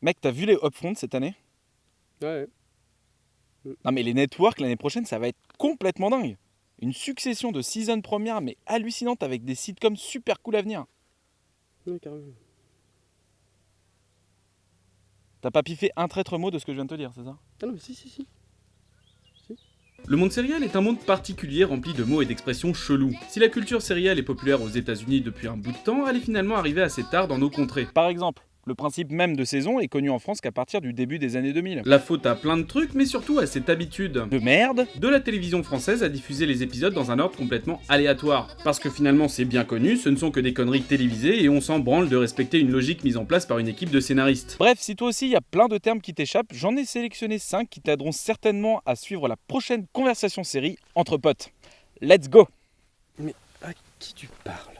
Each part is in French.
Mec, t'as vu les upfronts cette année? Ouais. Non mais les networks l'année prochaine, ça va être complètement dingue. Une succession de seasons premières mais hallucinantes avec des sitcoms super cool à venir. Ouais, carrément. T'as pas piffé un traître mot de ce que je viens de te dire, c'est ça? Ah non, mais si, si, si. Le monde sériel est un monde particulier rempli de mots et d'expressions chelous. Si la culture sérielle est populaire aux États-Unis depuis un bout de temps, elle est finalement arrivée assez tard dans nos contrées. Par exemple, le principe même de saison est connu en France qu'à partir du début des années 2000. La faute à plein de trucs, mais surtout à cette habitude De merde de la télévision française à diffuser les épisodes dans un ordre complètement aléatoire. Parce que finalement c'est bien connu, ce ne sont que des conneries télévisées et on s'en branle de respecter une logique mise en place par une équipe de scénaristes. Bref, si toi aussi il y a plein de termes qui t'échappent, j'en ai sélectionné 5 qui t'aideront certainement à suivre la prochaine conversation série entre potes. Let's go À qui tu parles?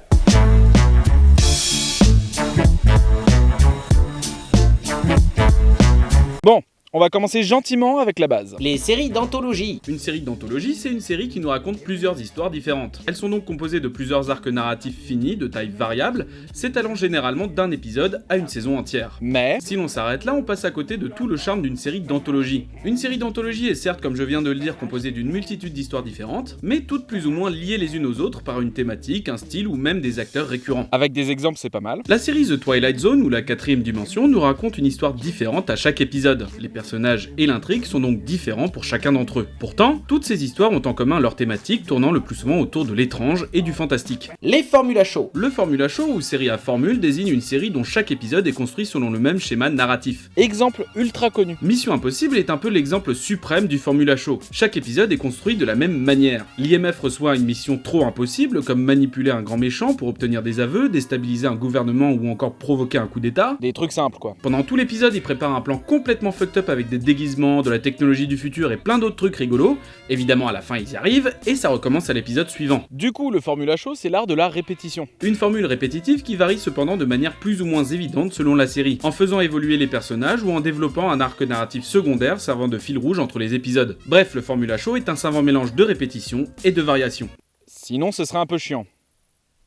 On va commencer gentiment avec la base. Les séries d'anthologie. Une série d'anthologie, c'est une série qui nous raconte plusieurs histoires différentes. Elles sont donc composées de plusieurs arcs narratifs finis, de taille variable, s'étalant généralement d'un épisode à une saison entière. Mais, Si l'on s'arrête là, on passe à côté de tout le charme d'une série d'anthologie. Une série d'anthologie est certes, comme je viens de le dire, composée d'une multitude d'histoires différentes, mais toutes plus ou moins liées les unes aux autres par une thématique, un style ou même des acteurs récurrents. avec des exemples c'est pas mal. La série The Twilight Zone ou la quatrième dimension nous raconte une histoire différente à chaque épisode. Les personnages et l'intrigue sont donc différents pour chacun d'entre eux. Pourtant, toutes ces histoires ont en commun leur thématique tournant le plus souvent autour de l'étrange et du fantastique. Les formulas show. Le Formula Show ou série à formule désigne une série dont chaque épisode est construit selon le même schéma narratif. Exemple ultra connu. Mission Impossible est un peu l'exemple suprême du Formula Show. Chaque épisode est construit de la même manière. L'IMF reçoit une mission trop impossible, comme manipuler un grand méchant pour obtenir des aveux, déstabiliser un gouvernement ou encore provoquer un coup d'état. Des trucs simples quoi. Pendant tout l'épisode, il prépare un plan complètement fucked up avec des déguisements, de la technologie du futur et plein d'autres trucs rigolos. Évidemment, à la fin, ils y arrivent et ça recommence à l'épisode suivant. Du coup, le Formula Show, c'est l'art de la répétition. Une formule répétitive qui varie cependant de manière plus ou moins évidente selon la série, en faisant évoluer les personnages ou en développant un arc narratif secondaire servant de fil rouge entre les épisodes. Bref, le Formula Show est un savant mélange de répétition et de variation. Sinon, ce serait un peu chiant.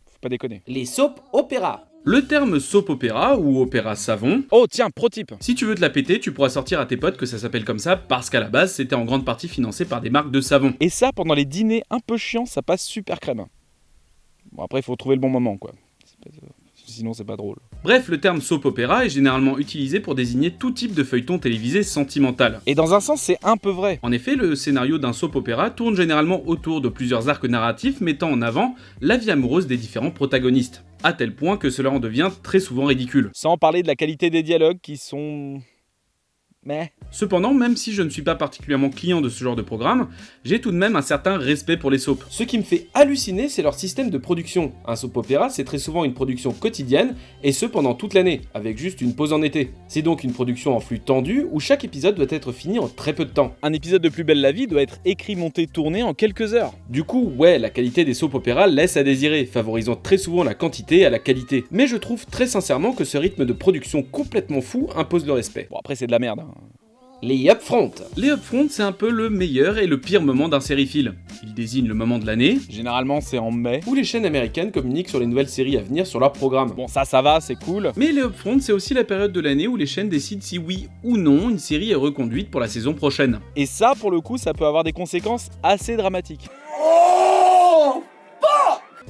Faut pas déconner. Les soap opéra. Le terme soap opéra ou opéra savon, Oh tiens, pro type si tu veux te la péter, tu pourras sortir à tes potes que ça s'appelle comme ça parce qu'à la base c'était en grande partie financé par des marques de savon. Et ça, pendant les dîners un peu chiants, ça passe super crème. Bon, après, il faut trouver le bon moment, quoi. Sinon, c'est pas drôle. Bref, le terme soap opéra est généralement utilisé pour désigner tout type de feuilleton télévisé sentimental. Et dans un sens, c'est un peu vrai. En effet, le scénario d'un soap opéra tourne généralement autour de plusieurs arcs narratifs mettant en avant la vie amoureuse des différents protagonistes, à tel point que cela en devient très souvent ridicule. Sans parler de la qualité des dialogues qui sont... Mais... Cependant, même si je ne suis pas particulièrement client de ce genre de programme, j'ai tout de même un certain respect pour les soaps. Ce qui me fait halluciner, c'est leur système de production. Un soap opéra, c'est très souvent une production quotidienne, et ce pendant toute l'année, avec juste une pause en été. C'est donc une production en flux tendu, où chaque épisode doit être fini en très peu de temps. Un épisode de Plus Belle la Vie doit être écrit, monté, tourné en quelques heures. Du coup, ouais, la qualité des soap opéras laisse à désirer, favorisant très souvent la quantité à la qualité. Mais je trouve très sincèrement que ce rythme de production complètement fou impose le respect. Bon, après, c'est de la merde. hein. Les upfront. Les upfronts, c'est un peu le meilleur et le pire moment d'un sériephile. Il désigne le moment de l'année, Généralement, c'est en mai. Où les chaînes américaines communiquent sur les nouvelles séries à venir sur leur programme. Bon, ça, ça va, c'est cool. mais les upfronts, c'est aussi la période de l'année où les chaînes décident si oui ou non une série est reconduite pour la saison prochaine. Et ça, pour le coup, ça peut avoir des conséquences assez dramatiques.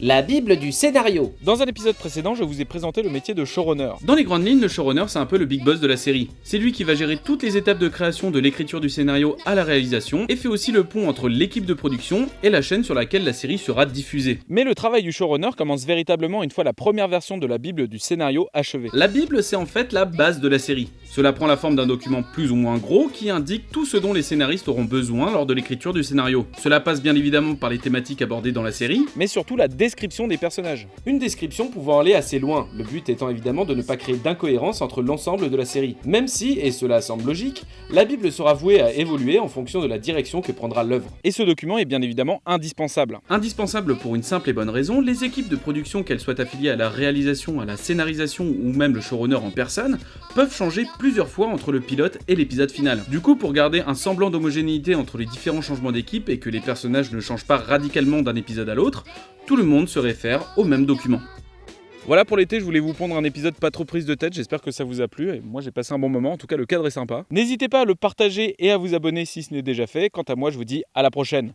La Bible du scénario. Dans un épisode précédent, je vous ai présenté le métier de showrunner. Dans les grandes lignes, le showrunner, c'est un peu le big boss de la série. C'est lui qui va gérer toutes les étapes de création de l'écriture du scénario à la réalisation et fait aussi le pont entre l'équipe de production et la chaîne sur laquelle la série sera diffusée. Mais le travail du showrunner commence véritablement une fois la première version de la Bible du scénario achevée. La Bible, c'est en fait la base de la série. Cela prend la forme d'un document plus ou moins gros qui indique tout ce dont les scénaristes auront besoin lors de l'écriture du scénario. Cela passe bien évidemment par les thématiques abordées dans la série, Mais surtout la description des personnages. Une description pouvant aller assez loin, le but étant évidemment de ne pas créer d'incohérence entre l'ensemble de la série. Même si, et cela semble logique, la Bible sera vouée à évoluer en fonction de la direction que prendra l'œuvre. Et ce document est bien évidemment indispensable. Indispensable pour une simple et bonne raison, les équipes de production, qu'elles soient affiliées à la réalisation, à la scénarisation ou même le showrunner en personne, peuvent changer plusieurs fois entre le pilote et l'épisode final. Du coup, pour garder un semblant d'homogénéité entre les différents changements d'équipe et que les personnages ne changent pas radicalement d'un épisode à l'autre, tout le se réfère au même document. Voilà pour l'été, je voulais vous pondre un épisode pas trop prise de tête, j'espère que ça vous a plu, et moi j'ai passé un bon moment, en tout cas le cadre est sympa. N'hésitez pas à le partager et à vous abonner si ce n'est déjà fait, quant à moi je vous dis à la prochaine